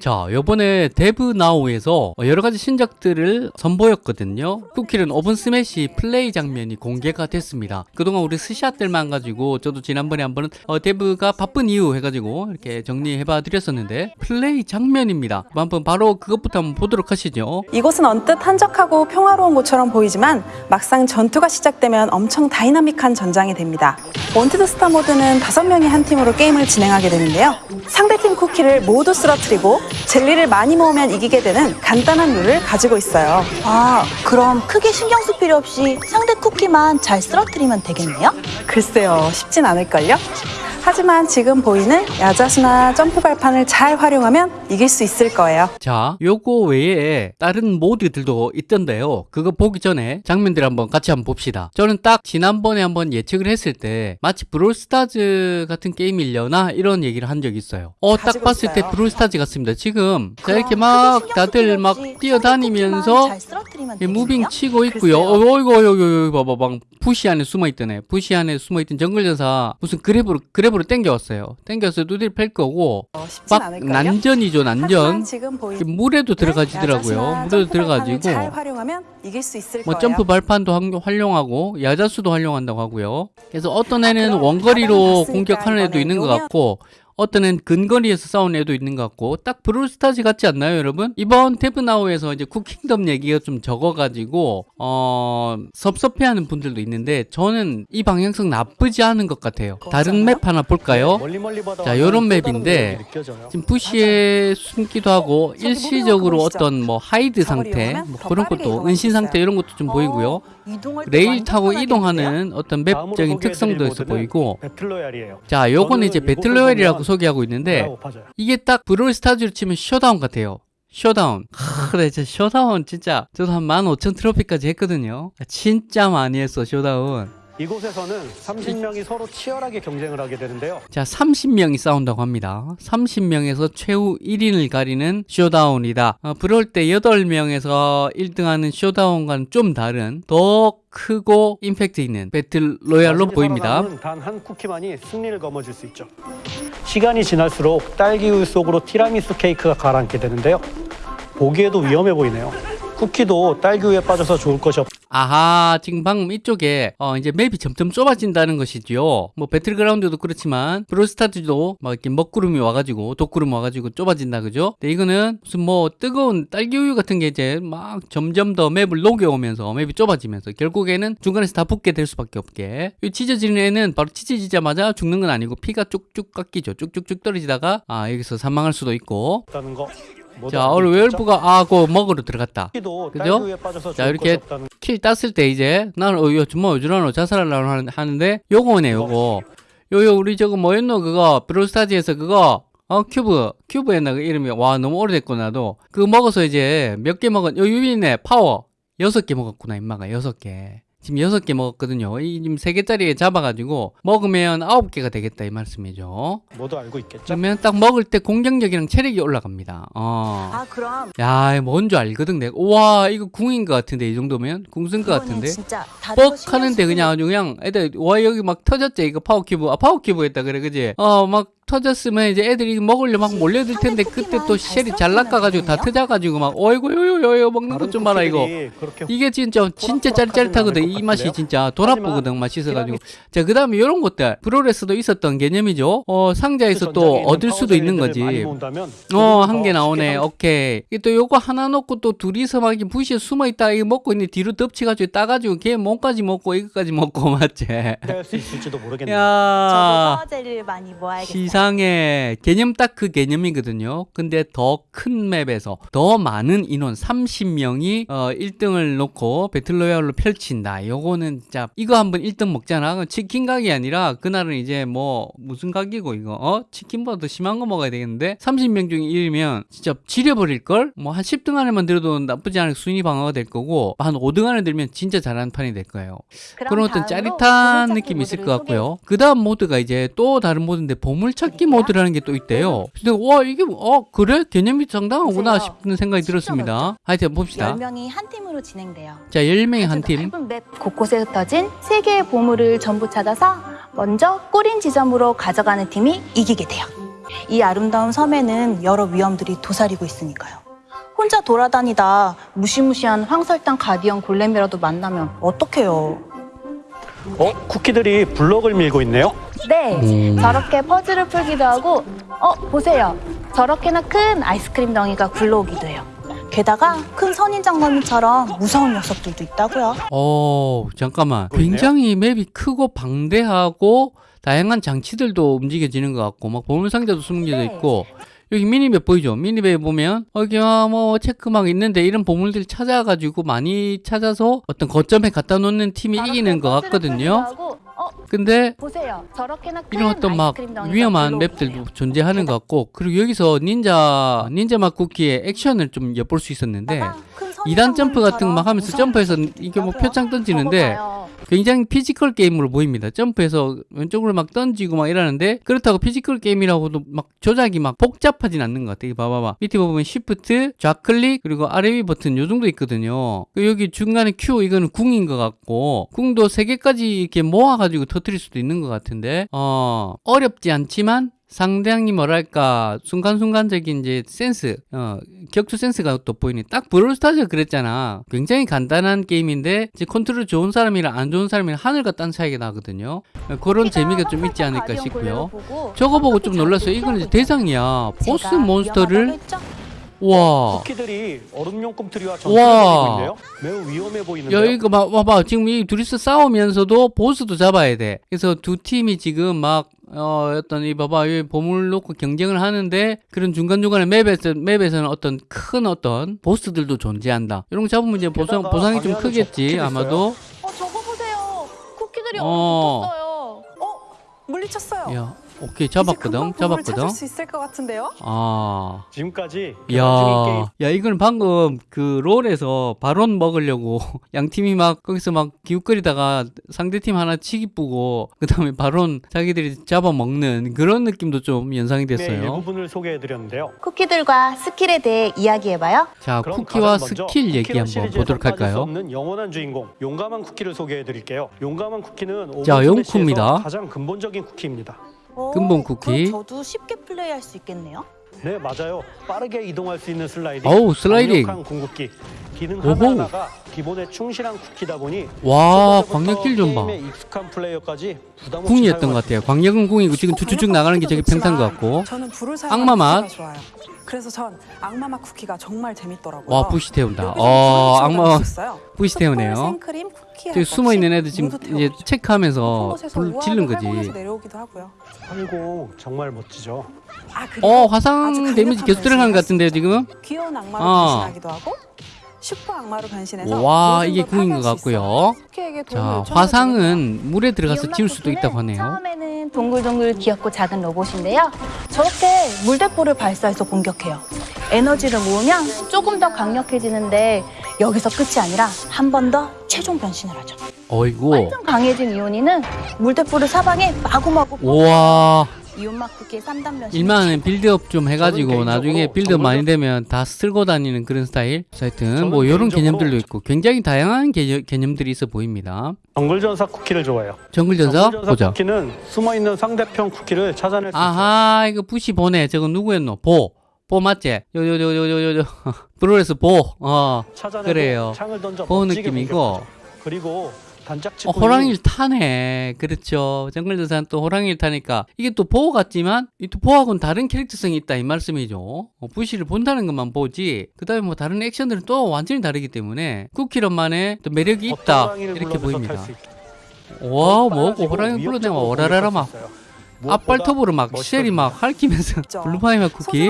자, 요번에 데브나우에서 여러가지 신작들을 선보였거든요. 쿠키런 오븐 스매시 플레이 장면이 공개가 됐습니다. 그동안 우리 스샷들만 가지고 저도 지난번에 한번 어, 데브가 바쁜 이유 해가지고 이렇게 정리해봐 드렸었는데 플레이 장면입니다. 한번 바로 그것부터 한번 보도록 하시죠. 이곳은 언뜻 한적하고 평화로운 곳처럼 보이지만 막상 전투가 시작되면 엄청 다이나믹한 전장이 됩니다. 원티드 스타 모드는 다섯 명이 한 팀으로 게임을 진행하게 되는데요. 상대팀 쿠키를 모두 쓰러뜨리고 젤리를 많이 모으면 이기게 되는 간단한 룰을 가지고 있어요. 아, 그럼 크게 신경 쓸 필요 없이 상대 쿠키만 잘 쓰러뜨리면 되겠네요? 글쎄요, 쉽진 않을걸요? 하지만 지금 보이는 야자수나 점프 발판을 잘 활용하면 이길 수 있을 거예요. 자, 요거 외에 다른 모드들도 있던데요. 그거 보기 전에 장면들 한번 같이 한번 봅시다. 저는 딱 지난번에 한번 예측을 했을 때 마치 브롤스타즈 같은 게임이려나 이런 얘기를 한 적이 있어요. 어, 딱 봤을 때 있어요. 브롤스타즈 같습니다. 지금 자, 이렇게 막 다들 막 뛰어다니면서 moving? 치고 있고요. 어, 어이구, 어이구, 어이구, 봐봐, 방 부시 안에 숨어 있더네. 부시 안에 숨어 있던 정글전사 무슨 grab으로 grab으로 땡겨왔어요. 땡겨서 두드려 팰 거고 어, 막 않을걸요? 난전이죠, 난전. 물에도 들어가지더라고요. 야자수나 물에도 들어가지고 뭐. 점프 발판도 활- 활용하고 야자수도 활용한다고 하고요. 그래서 어떤 애는 그럼 원거리로 공격하는 애도 있는 것 같고 어떤 애는 근거리에서 싸우는 애도 있는 것 같고 딱 브롤스타즈 같지 않나요 여러분? 이번 데브나우에서 이제 쿠킹덤 얘기가 좀 적어가지고 어 섭섭해하는 분들도 있는데 저는 이 방향성 나쁘지 않은 것 같아요. 다른 map 하나 볼까요? 바다 자, 요런 map인데. 지금 bush에 숨기도 하고 일시적으로? 어떤 뭐 hide 상태 모드 그런 것도 은신 수 상태. 이런 것도 좀 보이고요. 어, 때 레일 타고? 이동하는 어떤 map적인 특성도 있어 보이고. 자 요거는 이제 battle royale이라고 소개하고 있는데 파져요. 이게 딱 브롤스타즈로 치면 showdown 같아요. showdown. 하, 그래 진짜 showdown 진짜. 저도 한 15,000 트로피까지 했거든요. 진짜 많이 했어 showdown 이곳에서는 30명이 서로 치열하게 경쟁을 하게 되는데요. 자 30명이 싸운다고 합니다 30명에서 최후 1인을 가리는 showdown이다 어, 브롤 때 8명에서 1등하는 showdown과는 좀 다른 더 크고 임팩트 있는 battle royale로 보입니다 살아남은 단 한 쿠키만이 승리를 거머쥘 수 있죠. 시간이 지날수록 딸기우유 속으로 티라미수 케이크가 가라앉게 되는데요. 보기에도 위험해 보이네요. 쿠키도 딸기우유에 빠져서 좋을 것이 없. 아하, 지금 방금 이쪽에 어 이제 맵이 점점 좁아진다는 것이죠. 뭐 배틀그라운드도 그렇지만 브로스타즈도 막 이렇게 먹구름이 와가지고 독구름 와가지고 좁아진다 그죠? 근데 이거는 무슨 뭐 뜨거운 딸기 우유 같은 게 이제 막 점점 더 맵을 녹여오면서 맵이 좁아지면서 결국에는 중간에서 다 붙게 될 수밖에 없게. 이 찢어지는 애는 바로 찢어지자마자 죽는 건 아니고 피가 쭉쭉 깎이죠. 쭉쭉쭉 떨어지다가 아 여기서 사망할 수도 있고. 다는 거. 자, 오늘? 웨얼프가 아, 그 먹으러 들어갔다. 그죠? 자, 이렇게 킬 땄을 때 이제 나는 어, 야, 정말 어지러워 자살하려고 하는- 하는데 요거네 요거 요요 우리 저거 뭐였노 그거 브로스타즈에서 그거 어 큐브 큐브였나 그 이름이 와 너무 오래됐구나 나도 그거 먹어서 이제 몇 개 먹은 요 유빈네 파워 여섯 개 먹었구나 임마가 여섯 개 지금 여섯 개 먹었거든요. 이 지금 세 개짜리 잡아가지고 먹으면 아홉 개가 되겠다 이 말씀이죠. 모두 알고 있겠죠? 그러면 딱 먹을 때 공격력이랑 체력이 올라갑니다. 어. 아, 그럼. 야, 뭔 줄 알거든 내가. 와, 이거 궁인 것 같은데 이 정도면? 궁쓴 것 같은데. 진짜. 뻑 하는데 쓸 그냥 아주 그냥 애들 와 여기 막 터졌지? 이거 파워 큐브. 아 파워 큐브 했다 그래 그지? 어막 터졌으면 이제 애들이 먹으려 막 몰려들 텐데 그때 또 쉘이 잘 낚아가지고 다 터져가지고 막 어이구 요요요요 먹는 것 좀 봐라 이거 이게 진짜 진짜 짜릿짜릿하거든 이 맛이 진짜 도납부거든 맛있어가지고 자 그 다음에 이런 것들 프로레스도 있었던 개념이죠 어 상자에서 또 얻을 수도 있는 거지 어, 한더개 나오네. 오케이. 이게 또 요거 하나 넣고 또 둘이서 막 이렇게 부시에 숨어 있다. 이거 먹고 있는데 뒤로 덮치가지고 따가지고 걔 몸까지 먹고 이거까지 먹고 맞지? 할수 있을지도 모르겠네요. 저도 야. 많이 모아야겠어 요. 시상에 개념 딱 그 개념이거든요. 근데 더 큰 맵에서 더 많은 인원 30명이 어 1등을 놓고 배틀로얄로 펼친다. 요거는 진짜 이거 한번 1등 먹잖아. 치킨 가게 아니라 그날은 이제 뭐 무슨 가게고 이거 어 치킨보다 더 심한 거 먹어야 되겠는데 30명 중에 1이면 진짜 지려버릴 걸. 뭐 한 10등 안에만 들어도 나쁘지 않은 순위 방어가 될 거고 한 5등 안에 들면 진짜 잘하는 판이 될 거예요. 그런 어떤 짜릿한 느낌이 있을 것 같고요. 그 다음 모드가 이제 또 다른 모드인데 보물찾기 모드라는 게 또 있대요. 근데 와 이게 어 그래 개념이 상당하구나. 싶은 생각이 들었습니다. 하여튼 봅시다. 10명이 한 팀으로 진행돼요. 자 10명이 한 아주 팀. 맵 곳곳에 흩어진 세 개의 보물을 전부 찾아서 먼저 꼬린 지점으로 가져가는 팀이 이기게 돼요. 이 아름다운 섬에는 여러 위험들이 도사리고 있으니까요. 혼자 돌아다니다 무시무시한 황설탕 가디언 골렘이라도 만나면 어떡해요? 어? 쿠키들이 블럭을 밀고 있네요. 네, 음. 저렇게 퍼즐을 풀기도 하고, 어, 보세요. 저렇게나 큰 아이스크림 덩이가 굴러오기도 해요. 게다가 큰 선인장머리처럼 무서운 녀석들도 있다고요. 어, 잠깐만. 굉장히 맵이 크고 방대하고 다양한 장치들도 움직여지는 것 같고 막 보물상자도 숨겨져 네. 있고 여기 미니맵 보이죠? 미니맵에 보면 여기 아, 뭐 체크막 있는데 이런 보물들 찾아가지고 많이 찾아서 어떤 거점에 갖다 놓는 팀이 이기는 것 같거든요. 어, 근데 보세요. 저렇게나 큰 이런 어떤 막 위험한 map들도. 존재하는 것 같고 그리고 여기서 닌자 닌자 맛 쿠키의 액션을 좀 엿볼 수 있었는데 게다가 큰 2단 점프 같은 거 막 하면서 점프해서 이게 뭐. 표창 던지는데. 굉장히 피지컬 게임으로 보입니다. 점프해서 왼쪽으로 막 던지고 막 이러는데 그렇다고 피지컬 게임이라고도 막 조작이 막 복잡하진 않는 것 같아요. 봐봐봐. 밑에 보면 shift, 좌클릭 그리고 아래 위 버튼 요 정도 있거든요. 그 여기 중간에 Q 이거는 궁인 것 같고 궁도 세 개까지 이렇게 모아가지고 터트릴 수도 있는 것 같은데 어 어렵지 않지만 상당히 뭐랄까 순간순간적인 이제 센스 어 격투 센스가 또 보이네 딱 브롤스타즈 그랬잖아 굉장히 간단한 게임인데 이제 컨트롤 좋은 사람이랑 안 좋은 사람이랑 하늘과 땅 차이가 나거든요 어, 그런 재미가 좀 있지 않을까 싶고요 저거 보고 좀 놀랐어요 잘 이거는 이제. 대상이야 보스 monster를? 와 쿠키들이 얼음용 꿈틀이와 와. 매우 위험해 보이는데요. 야, 이거 봐, 봐봐. 지금 이 둘이서 싸우면서도 보스도 잡아야 돼. 그래서 두 팀이 지금 막, 어, 어떤, 이 봐봐. 이 보물 놓고 경쟁을 하는데, 그런 중간중간에 map에서, map에서는 어떤 큰 어떤 보스들도 존재한다. 이런 거 잡으면 이제 보상, 보상이 좀 크겠지, 아마도. 어, 저거 보세요. 쿠키들이 어. 붙었어요. 어? 물리쳤어요. 야, 오케이. 잡았거든. 잡았거든. 찾을 수 있을 것 같은데요? 아. 지금까지 야, 야, 이건 방금 그 롤에서 바론 먹으려고 양 팀이 막 거기서 막 기웃거리다가 상대팀 하나 쥐기 뿌고 그 다음에 바론 자기들이 잡아먹는 그런 느낌도 좀 연상이 의 됐어요. 일부분을 소개해드렸는데요. 쿠키들과 스킬에 대해 이야기해봐요. 자, 쿠키와 스킬 얘기 한번 보도록 할까요? 없는 영원한 주인공 용감한 쿠키를 소개해드릴게요. 용감한 쿠키는 자, 영쿠입니다. 가장 근본적인 쿠키입니다. 오, 근본 쿠키. 그럼 저도 쉽게 플레이할 수 있겠네요. 네 맞아요. 빠르게 이동할 수 있는 슬라이딩. 어우, 슬라이딩. 강력한 궁극기. 기능 오호. 하나하나가 기본에 충실한 쿠키다 보니 와, 광역기 좀 봐. 익숙한 플레이어까지 부담 궁이었던 것 같아요. 광역은 궁이고 지금 쭉쭉쭉 나가는 게 저기 평탄 것 같고. 저는 불을 악마 사용하는 맛. 쿠키가 좋아요. 그래서 전 악마 맛 쿠키가 정말 재밌더라고요. 와, 부시 태운다. 어, 악마. 부시 태우네요. 숯불, 생크림, 쿠키 저기 숨어 있는 애들 지금 이제 체크하면서 불 지른 거지. 내려오기도 하고요. 활공 정말 멋지죠. 아, 어, 화상 데미지 계속 들어가는 것 같은데요, 지금? 귀여운 악마로 어. 변신하기도 하고 슈퍼 악마로 변신해서 와, 이게 걸 궁인 것. 같고요. 자, 화상은 물에 들어가서 지울 수도 있다고 하네요. 처음에는 동글동글 귀엽고 작은 로봇인데요. 저렇게 물대포를 발사해서 공격해요. 에너지를 모으면 조금 더 강력해지는데 여기서 끝이 아니라 한 번 더 최종 변신을 하죠. 어이구. 완전 강해진 이온이는 물대포를 사방에 마구마구 우와. 이온맛 쿠키의 3단 변신. 일만은 빌드업 좀 해가지고 나중에 빌드업 많이 되면 다 쓸고 다니는 그런 스타일. 하여튼 뭐 이런 개념들도 있고 굉장히 다양한 개, 개념들이 있어 보입니다. 정글전사 쿠키를 좋아해요. 정글전사 정글전사 보자. 쿠키는 숨어 있는 상대편 쿠키를 찾아낼 수 있어요. 아하 이거 부시 보네. 저거 누구였노? 보. 보 맞지? 요 요 요 요 요요. 브로레스 보. 어. 찾아내고 그래요. 창을 던져 보 느낌이고. 그리고 단짝지 어, 호랑이를 타네. 그렇죠. 정글전사는 또 호랑이를 타니까 이게 또 보호 같지만 이 또 보호하고는 다른 캐릭터성이 있다 이 말씀이죠. 어, 부시를 본다는 것만 보지. 그 다음에 뭐 다른 액션들은 또 완전히 다르기 때문에 쿠키런만의 또 매력이 있다 이렇게 보입니다. 와 뭐고 호랑이 불러내면 오라라라 막 앞발톱으로 막 쉘이 막 할퀴면서 있죠. 블루파이맛 쿠키.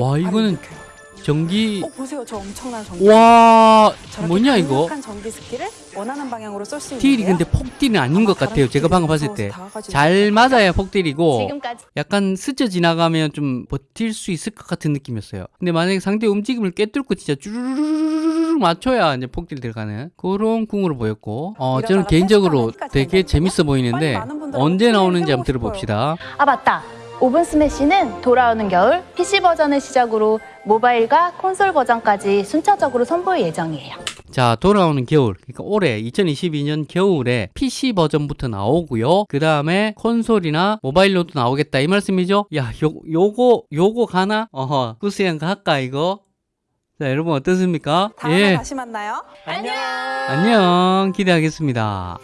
와, 이거는. 전기 어 보세요. 저 엄청난 전기. 와 뭐냐 이거? 전기 스킬을 원하는 방향으로 쏠수 딜이 있는데요. 근데 폭딜은 아닌 것 같아요. 제가 방금 봤을 때. 잘잘 맞아야 폭딜이고 지금까지. 약간 스쳐 지나가면 좀 버틸 수 있을 것 같은 느낌이었어요. 근데 만약에 상대 움직임을 꿰뚫고 진짜 쭈르르르르 맞춰야 이제 폭딜 들어가는 그런 궁으로 보였고, 어 저는 개인적으로 되게 재밌어 보이는데 언제 나오는지 한번 들어봅시다. 아 맞다. 오븐 스매시는 돌아오는 겨울 PC 버전을 시작으로 모바일과 콘솔 버전까지 순차적으로 선보일 예정이에요. 자, 돌아오는 겨울. 그러니까 올해 2022년 겨울에 PC 버전부터 나오고요. 그 다음에 콘솔이나 모바일로도 나오겠다 이 말씀이죠? 야, 요 요거 요거 가나? 어허, 구스양 할까 이거? 자, 여러분 어떻습니까? 다음에 예. 다시 만나요. 안녕. 기대하겠습니다.